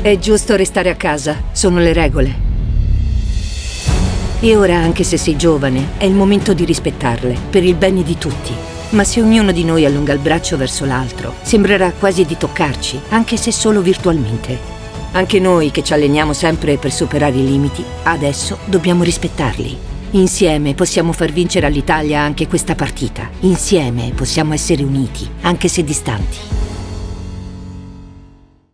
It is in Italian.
È giusto restare a casa, sono le regole. E ora, anche se sei giovane, è il momento di rispettarle, per il bene di tutti. Ma se ognuno di noi allunga il braccio verso l'altro, sembrerà quasi di toccarci, anche se solo virtualmente. Anche noi che ci alleniamo sempre per superare i limiti, adesso dobbiamo rispettarli. Insieme possiamo far vincere all'Italia anche questa partita. Insieme possiamo essere uniti, anche se distanti.